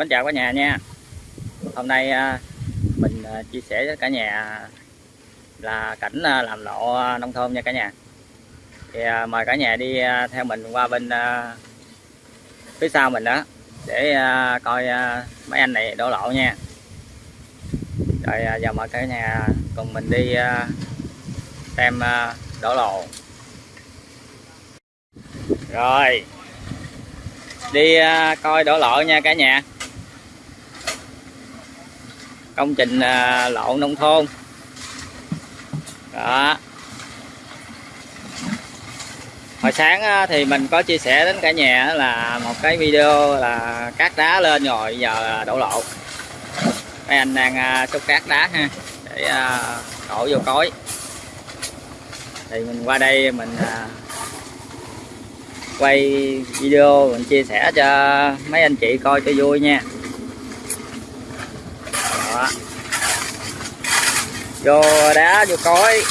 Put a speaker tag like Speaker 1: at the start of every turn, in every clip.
Speaker 1: Mến chào cả nhà nha. Hôm nay à, mình à, chia sẻ với cả nhà là cảnh à, làm lộ nông thôn nha cả nhà. Thì mời cả nhà đi theo mình qua bên phía sau mình đó để coi mấy anh này đổ lộ nha. Rồi giờ mời cả nhà cùng mình đi xem đổ lộ. Rồi, đi coi đổ lộ nha cả nhà công trình à, lộ nông thôn. Đó. Hồi sáng thì mình có chia sẻ đến cả nhà là một cái video là cát đá lên rồi, giờ đổ lộ. Mấy anh đang à, xúc cát đá ha, để à, đổ vô cối. Thì mình qua đây mình quay video, mình chia sẻ cho mấy anh chị coi cho vui nha. Vô đá vô cối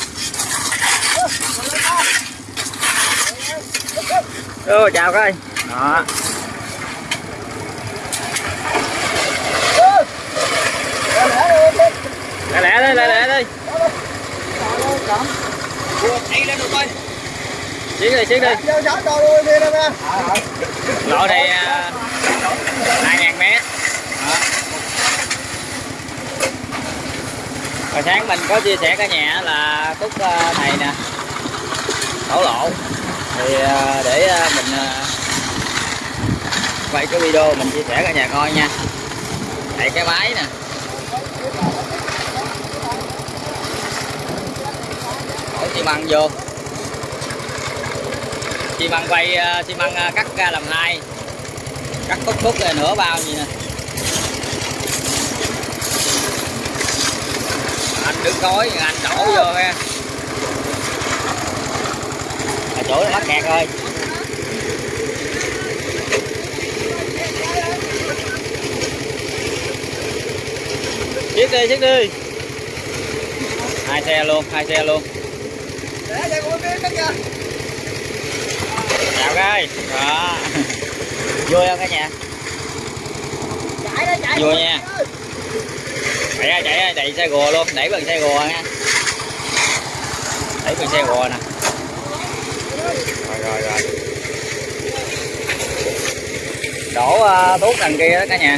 Speaker 1: Ô, chào coi. Đó. Lẹ lẹ đi lẹ lẹ đi chiến đi chiến đi. Lộ này hai ngàn mét. Hồi sáng mình có chia sẻ cả nhà là cúc ờ, này nè. Đổ lộ. Thì ờ, để ờ, mình quay cái video mình chia sẻ cả nhà coi nha. Chạy cái máy nè. Đổ xi măng vô. Xi măng quay xi măng cắt ra làm hai cắt khúc khúc này nửa bao gì nè. Anh đứng cối anh đổ vô ha à, chỗ nó mắc kẹt rồi. Chiếc đi chiếc đi. Hai xe luôn hai xe luôn. Chào cái. Đó. Vui không cả nhà? Vui nha chạy ra chạy ra chạy xe gùa luôn. Đẩy bằng xe gùa nha. Đẩy bằng xe gùa nè. Rồi rồi rồi. Đổ uh, thuốc đằng kia đó cả nhà.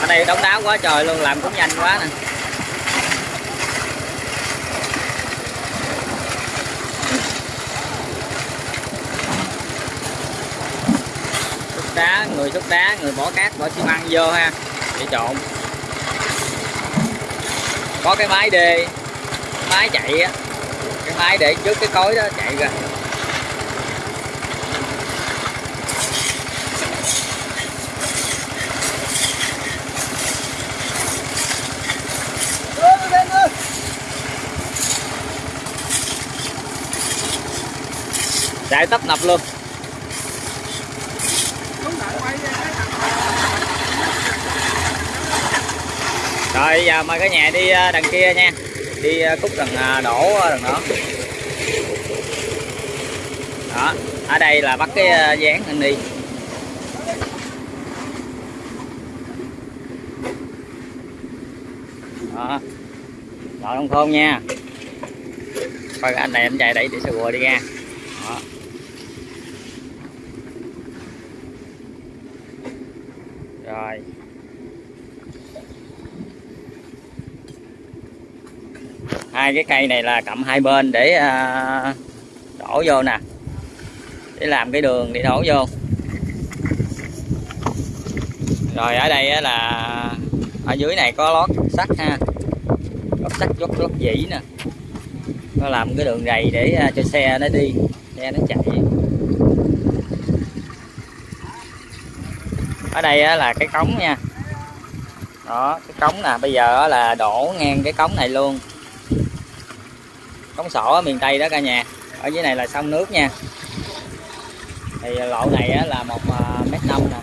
Speaker 1: Ở đây đóng đáo quá trời luôn làm cũng nhanh quá nè. Đá, người xúc đá, người bỏ cát, bỏ xi măng vô ha. Để trộn. Có cái máy đê, máy chạy á. Cái máy để trước cái cối đó chạy ra. Chạy tấp nập luôn. Rồi giờ mời cả nhà đi à, đằng kia nha. Đi ờ, khúc đằng à, đổ đằng đó. Đó ở đây là bắt cái dáng anh đi. Đó. Nông thôn nha. Coi anh này anh chạy đẩy để xe bùa đi ra đó. rồi. Hai cái cây này là cầm hai bên để à, đổ vô nè. Để làm cái đường để đổ vô. Rồi ở đây là ở dưới này có lót sắt ha. Lót sắt lót lót dĩ nè. Nó làm cái đường rầy để à, cho xe nó đi xe nó chạy. Ở đây là cái cống nha. Đó cái cống nè bây giờ là đổ ngang cái cống này luôn cống sổ ở miền tây đó cả nhà. Ở dưới này là sông nước nha. Thì lộ này là một à, mét năm nè.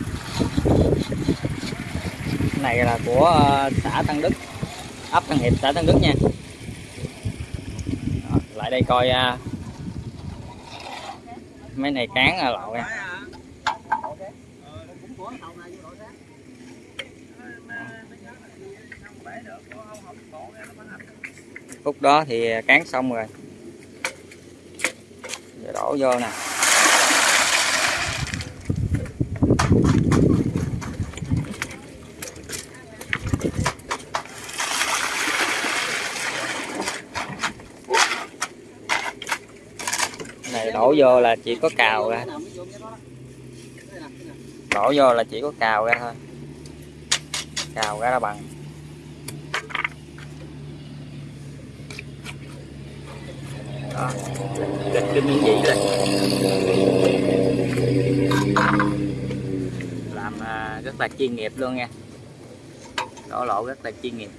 Speaker 1: Này là của à, xã Tân Đức, ấp Tân Hiệp, xã Tân Đức nha. Lại đây coi à, mấy này cán là lậu nha.
Speaker 2: Hãy subscribe cho kênh Ghiền Mì Gõ Để không bỏ lỡ những video hấp dẫn
Speaker 1: phút đó thì cán xong rồi. Giờ đổ vô nè. Này, đổ vô là chỉ có cào ra. Đổ vô là chỉ có cào ra thôi. Cào ra là bằng. Đó gạch kinh những gì đây làm à, rất là chuyên nghiệp luôn nha. Đổ lộ rất là chuyên nghiệp.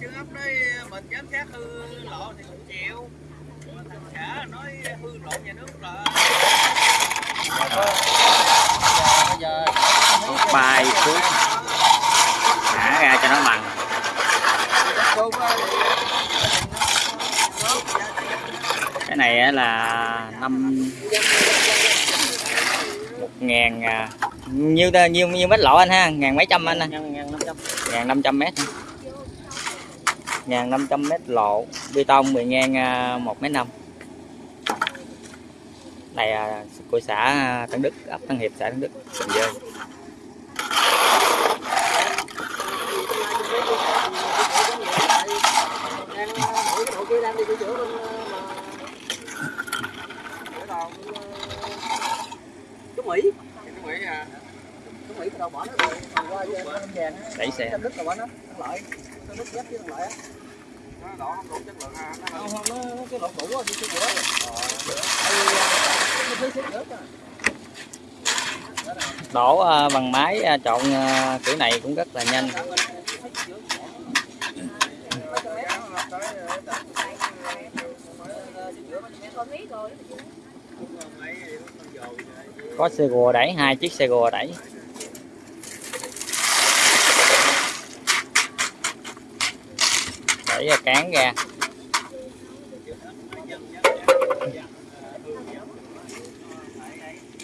Speaker 2: Chứ ấp đấy mình giám sát hư lộ thì cũng chịu. Thằng xã nói hư lộ nhà nước là
Speaker 1: bay xuống thả ra cho nó bằng. Cái này là năm một ngàn à, nhiêu nhiêu nhiêu mét lộ anh ha? Ngàn mấy trăm anh ha ngàn năm trăm. Mét. Ngàn năm trăm mét lộ bê tông bề ngang à, một mét năm này là của xã Tân Đức ấp Tân Hiệp xã Tân Đức Bình Dương
Speaker 2: Chú Mỹ. Chú Mỹ à. Chú Mỹ đâu bỏ nó rồi. Qua Vàng á
Speaker 1: đẩy xe.
Speaker 2: Tân Đức đâu bỏ nó. Lợi Tân Đức ghép với thằng lợi á đỏ không đủ chất lượng ha không không nó nó cái lộn cũ rồi đi sửa nữa
Speaker 1: đổ à, bằng máy à, trộn à, kiểu này cũng rất là nhanh. Có xe gùa đẩy hai chiếc xe gùa đẩy. Đẩy ra cán ra.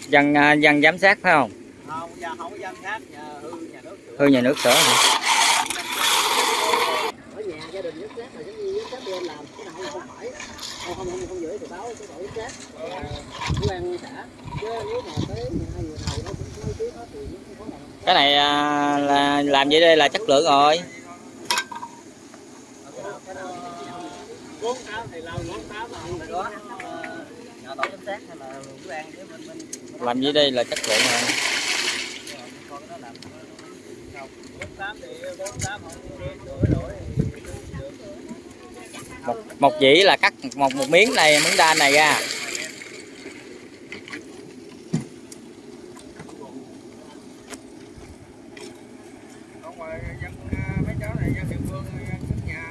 Speaker 1: Dân à, dân giám sát phải không?
Speaker 2: Không giờ không có giám sát nhà hư nhà nước sửa.
Speaker 1: Hư nhà nước sửa hả?
Speaker 2: ở nhà gia đình giám sát là giống như giám sát bên làm cái nào không phải. Không không không không gửi thì báo cái đội giám sát. Của an xã chứ nếu mà tới hai người này nó cũng có thì
Speaker 1: cái à, là làm vậy đây là chất lượng rồi
Speaker 2: bốn tám thì lao bốn tám là không có nhà tổ giám sát hay là của an với bên bên
Speaker 1: làm gì đây là chất lượng rồi
Speaker 2: con nó làm bốn tám thì bốn tám không sửa đổi.
Speaker 1: Một, một dĩ là cắt một một miếng này miếng đan này ra
Speaker 2: ở ngoài dân mấy cháu này dân địa phương dân trước nhà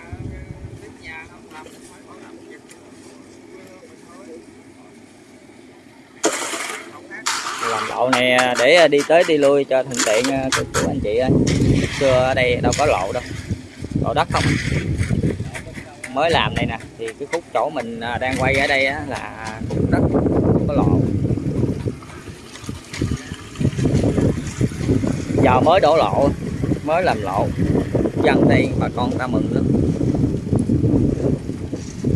Speaker 2: tiếp nhà không làm phải có làm việc
Speaker 1: làm lộ này à, để à, đi tới đi lui cho thuận tiện à, của, của anh chị ơi. Xưa ở đây đâu có lộ đâu. Lộ đất không? Mới làm đây nè thì cái khúc chỗ mình đang quay ở đây á, là khúc đất không có lộ. Giờ mới đổ lộ mới làm lộ. Dân đây bà con ta mừng lắm.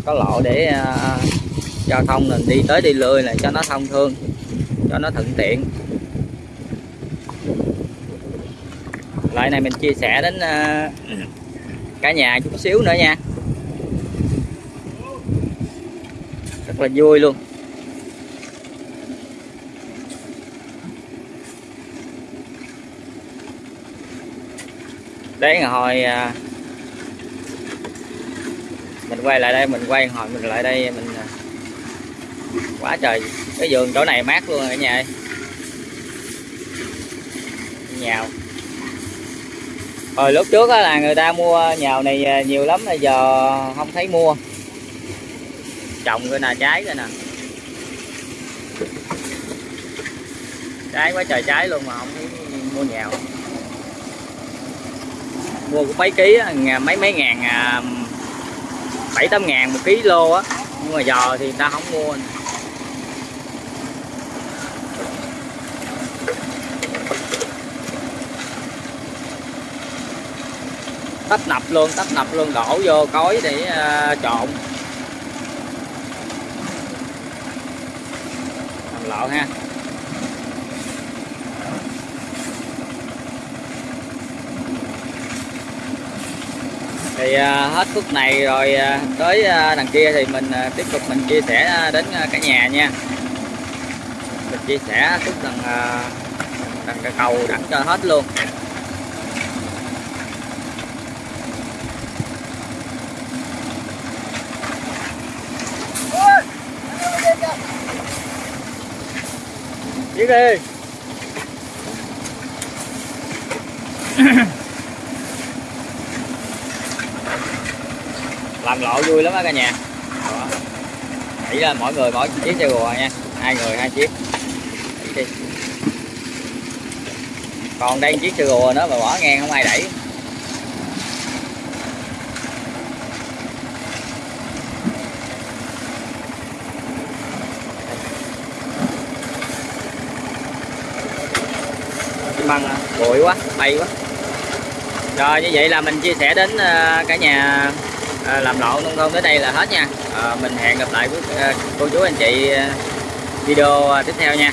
Speaker 1: Có lộ để uh, giao thông mình đi tới đi lui này cho nó thông thương cho nó thuận tiện. Lại này mình chia sẻ đến ờ, cả nhà chút xíu nữa nha. Rất là vui luôn. Đấy hồi ờ, mình quay lại đây, mình quay hồi mình lại đây, mình ờ, quá trời cái vườn chỗ này mát luôn cả nhà ơi. Nhào. Hồi lúc trước là người ta mua nhào này à, nhiều lắm bây giờ không thấy mua. Trồng cái nè, trái cái nè. Trái quá trời trái luôn mà không thấy mua nhào. Mua cũng mấy ký mấy mấy ngàn à, bảy tám ngàn một ký lô á. Nhưng mà giờ thì người ta không mua tấp nập luôn tấp nập luôn đổ vô cối để uh, trộn. Làm lộ ha. Thì ờ, hết phút này rồi ờ, tới à, đằng kia thì mình tiếp tục mình chia sẻ đến cả nhà nha. Mình chia sẻ khúc đằng à, đằng cái cầu đẳng cho hết luôn. Cái ghê làm lộ vui lắm á cả nhà. Đó. là mỗi người mỗi chiếc xe rùa nha. Hai người, hai chiếc. Còn đây chiếc xe rùa nữa mà bỏ ngang không ai đẩy. Xi bụi quá, bay quá. Rồi, như vậy là mình chia sẻ đến ờ, cả nhà ờ, làm lộ nông thôn tới đây là hết nha. Ờ, mình hẹn gặp lại với cô chú anh chị video tiếp theo nha.